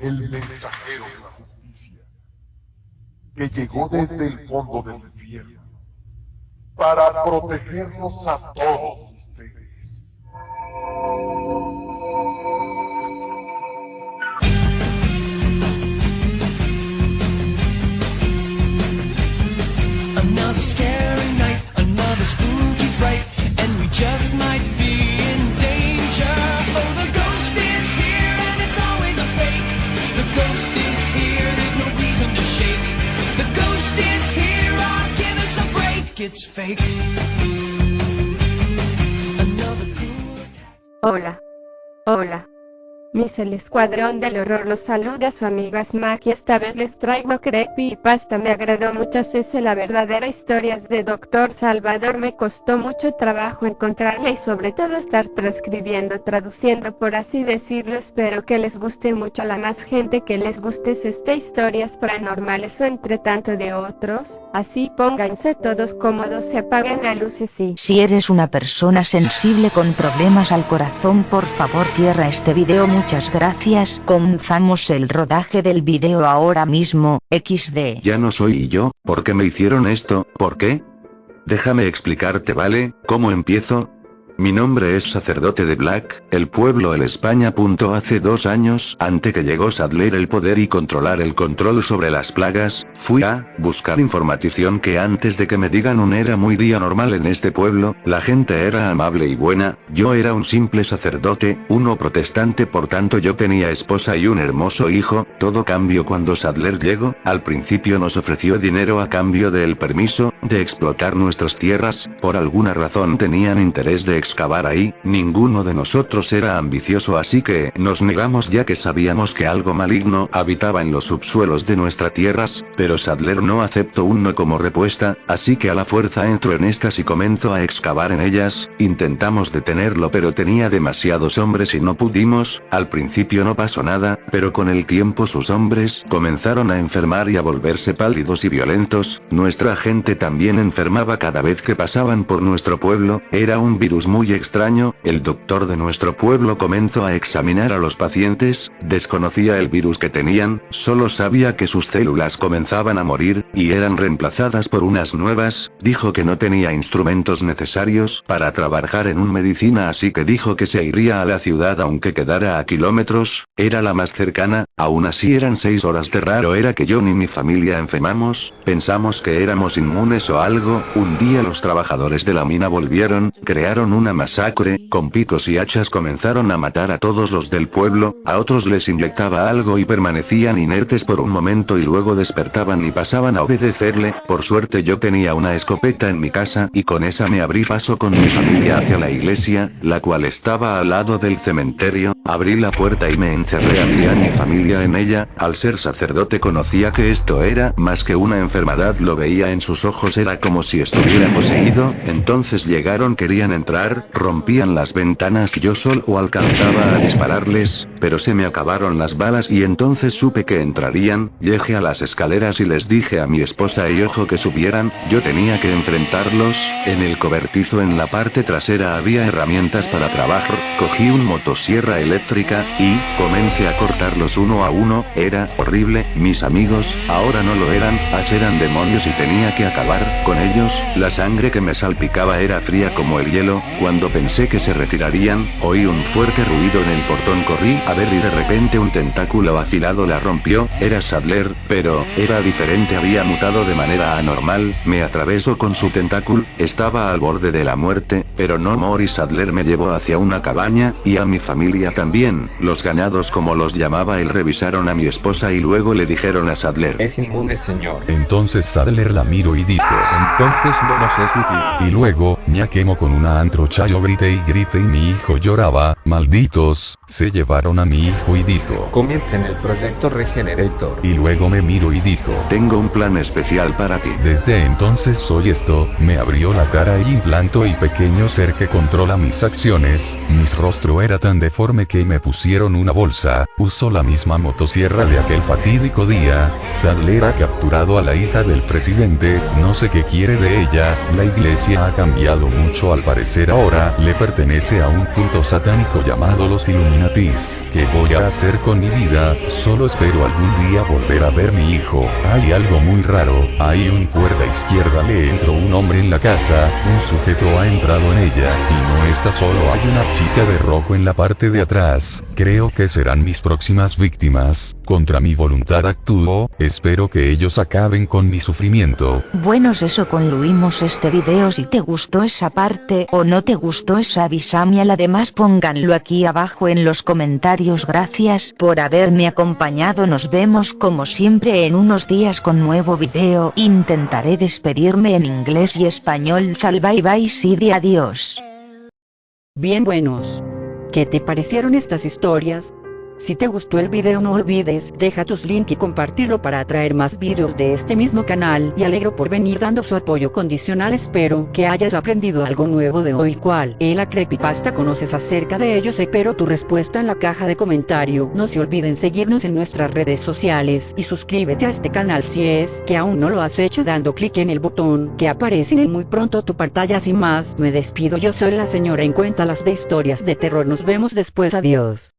el mensajero de la justicia, que llegó desde el fondo del infierno para protegernos a todos Hola. Hola. Mis el escuadrón del horror los saluda su amiga Smack esta vez les traigo creepypasta me agradó mucho sé la verdadera historias de Dr. Salvador. Me costó mucho trabajo encontrarla y sobre todo estar transcribiendo traduciendo por así decirlo. Espero que les guste mucho. A la más gente que les guste esta historias paranormales o entre tanto de otros, así pónganse todos cómodos se apaguen la luz y. Si eres una persona sensible con problemas al corazón por favor cierra este video muchas gracias comenzamos el rodaje del video ahora mismo, XD Ya no soy yo, ¿por qué me hicieron esto? ¿Por qué? Déjame explicarte, ¿vale? ¿Cómo empiezo? Mi nombre es sacerdote de Black, el pueblo el España. Hace dos años, ante que llegó Sadler el poder y controlar el control sobre las plagas, fui a buscar información que antes de que me digan un era muy día normal en este pueblo, la gente era amable y buena, yo era un simple sacerdote, uno protestante por tanto yo tenía esposa y un hermoso hijo, todo cambió cuando Sadler llegó, al principio nos ofreció dinero a cambio del permiso, de explotar nuestras tierras, por alguna razón tenían interés de excavar ahí, ninguno de nosotros era ambicioso así que nos negamos ya que sabíamos que algo maligno habitaba en los subsuelos de nuestras tierras, pero Sadler no aceptó un no como respuesta, así que a la fuerza entró en estas y comenzó a excavar en ellas, intentamos detenerlo pero tenía demasiados hombres y no pudimos, al principio no pasó nada, pero con el tiempo sus hombres comenzaron a enfermar y a volverse pálidos y violentos, nuestra gente también enfermaba cada vez que pasaban por nuestro pueblo, era un virus muy extraño, el doctor de nuestro pueblo comenzó a examinar a los pacientes, desconocía el virus que tenían, solo sabía que sus células comenzaban a morir, y eran reemplazadas por unas nuevas, dijo que no tenía instrumentos necesarios para trabajar en un medicina así que dijo que se iría a la ciudad aunque quedara a kilómetros, era la más cercana, aún así eran seis horas de raro era que yo ni mi familia enfermamos, pensamos que éramos inmunes o algo, un día los trabajadores de la mina volvieron, crearon una masacre, con picos y hachas comenzaron a matar a todos los del pueblo, a otros les inyectaba algo y permanecían inertes por un momento y luego despertaban y pasaban a obedecerle, por suerte yo tenía una escopeta en mi casa y con esa me abrí paso con mi familia hacia la iglesia, la cual estaba al lado del cementerio, abrí la puerta y me encerré había mi familia en ella, al ser sacerdote conocía que esto era más que una enfermedad lo veía en sus ojos era como si estuviera poseído, entonces llegaron entrar, rompían las ventanas y yo solo alcanzaba a dispararles, pero se me acabaron las balas y entonces supe que entrarían, llegué a las escaleras y les dije a mi esposa y ojo que subieran, yo tenía que enfrentarlos, en el cobertizo en la parte trasera había herramientas para trabajar, cogí un motosierra eléctrica, y, comencé a cortarlos uno a uno, era horrible, mis amigos, ahora no lo eran, as eran demonios y tenía que acabar con ellos, la sangre que me salpicaba era fría como el hielo, cuando pensé que se retirarían, oí un fuerte ruido en el portón corrí a ver y de repente un tentáculo afilado la rompió, era Sadler, pero, era diferente había mutado de manera anormal, me atravesó con su tentáculo, estaba al borde de la muerte, pero no morí Sadler me llevó hacia una cabaña, y a mi familia también, los ganados como los llamaba él revisaron a mi esposa y luego le dijeron a Sadler. Es inmune señor. Entonces Sadler la miró y dijo, entonces no nos es útil. Y luego, ña quemo con una antrocha yo grité y grité y mi hijo lloraba, malditos, se llevaron a mi hijo y dijo. Comiencen el proyecto Regenerator. Y luego me miro y dijo. Tengo un plan especial para ti. Desde entonces soy esto, me abrió la cara y implantó y pequeño ser que controla mis acciones, mis rostro era tan deforme que me pusieron una bolsa, usó la misma motosierra de aquel fatídico día, Sadler ha capturado a la hija del presidente, no sé qué quiere de ella, la iglesia ha cambiado mucho al parecer ahora, le pertenece a un culto satánico llamado los Illuminatis. ¿Qué voy a hacer con mi vida? Solo espero algún día volver a ver mi hijo. Hay algo muy raro, hay un puerta izquierda le entró un hombre en la casa, un sujeto ha entrado en ella, y no está solo hay una chica de rojo en la parte de atrás. Creo que serán mis próximas víctimas, contra mi voluntad actúo, espero que ellos acaben con mi sufrimiento. Buenos eso concluimos este video si te gustó esa parte o no te gustó esa avisame al además pónganlo aquí abajo en los comentarios gracias por haberme acompañado nos vemos como siempre en unos días con nuevo video intentaré despedirme en inglés y español zal bye bye Sidi adiós. Bien buenos. ¿Qué te parecieron estas historias? Si te gustó el video no olvides deja tus links y compartirlo para atraer más videos de este mismo canal. Y alegro por venir dando su apoyo condicional. Espero que hayas aprendido algo nuevo de hoy. Cual es la creepypasta conoces acerca de ellos espero tu respuesta en la caja de comentario no se olviden seguirnos en nuestras redes sociales. Y suscríbete a este canal si es que aún no lo has hecho dando clic en el botón que aparece en muy pronto tu pantalla. Sin más me despido. Yo soy la señora en cuenta las de historias de terror. Nos vemos después. Adiós